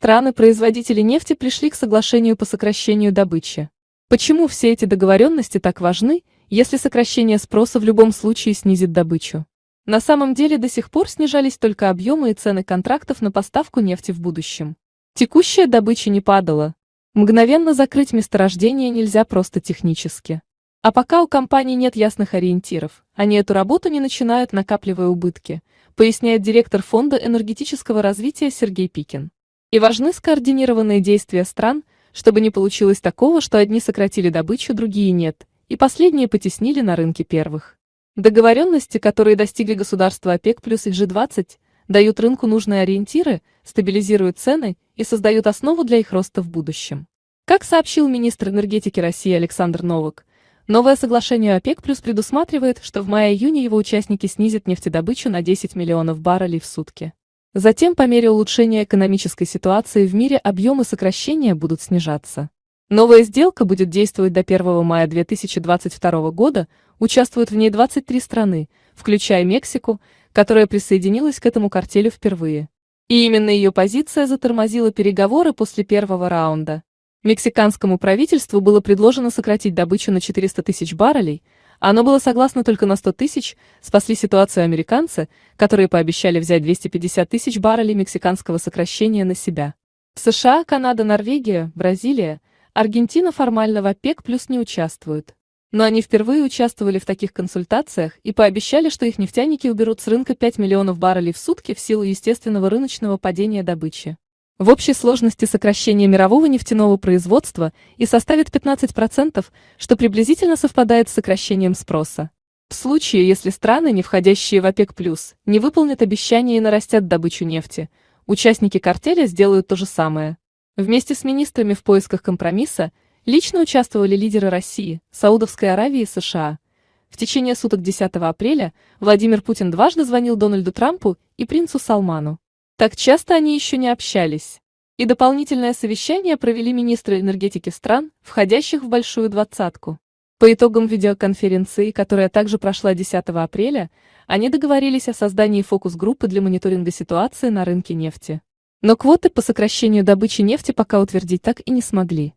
Страны-производители нефти пришли к соглашению по сокращению добычи. Почему все эти договоренности так важны, если сокращение спроса в любом случае снизит добычу? На самом деле до сих пор снижались только объемы и цены контрактов на поставку нефти в будущем. Текущая добыча не падала. Мгновенно закрыть месторождение нельзя просто технически. А пока у компаний нет ясных ориентиров, они эту работу не начинают, накапливая убытки, поясняет директор Фонда энергетического развития Сергей Пикин. И важны скоординированные действия стран, чтобы не получилось такого, что одни сократили добычу, другие нет, и последние потеснили на рынке первых. Договоренности, которые достигли государства ОПЕК плюс и G20, дают рынку нужные ориентиры, стабилизируют цены и создают основу для их роста в будущем. Как сообщил министр энергетики России Александр Новак, новое соглашение ОПЕК плюс предусматривает, что в мае-июне его участники снизят нефтедобычу на 10 миллионов баррелей в сутки. Затем, по мере улучшения экономической ситуации в мире, объемы сокращения будут снижаться. Новая сделка будет действовать до 1 мая 2022 года, участвуют в ней 23 страны, включая Мексику, которая присоединилась к этому картелю впервые. И именно ее позиция затормозила переговоры после первого раунда. Мексиканскому правительству было предложено сократить добычу на 400 тысяч баррелей, оно было согласно только на 100 тысяч, спасли ситуацию американцы, которые пообещали взять 250 тысяч баррелей мексиканского сокращения на себя. США, Канада, Норвегия, Бразилия, Аргентина формально в ОПЕК плюс не участвуют. Но они впервые участвовали в таких консультациях и пообещали, что их нефтяники уберут с рынка 5 миллионов баррелей в сутки в силу естественного рыночного падения добычи в общей сложности сокращение мирового нефтяного производства и составит 15%, что приблизительно совпадает с сокращением спроса. В случае, если страны, не входящие в ОПЕК+, не выполнят обещания и нарастят добычу нефти, участники картеля сделают то же самое. Вместе с министрами в поисках компромисса лично участвовали лидеры России, Саудовской Аравии и США. В течение суток 10 апреля Владимир Путин дважды звонил Дональду Трампу и принцу Салману. Так часто они еще не общались. И дополнительное совещание провели министры энергетики стран, входящих в большую двадцатку. По итогам видеоконференции, которая также прошла 10 апреля, они договорились о создании фокус-группы для мониторинга ситуации на рынке нефти. Но квоты по сокращению добычи нефти пока утвердить так и не смогли.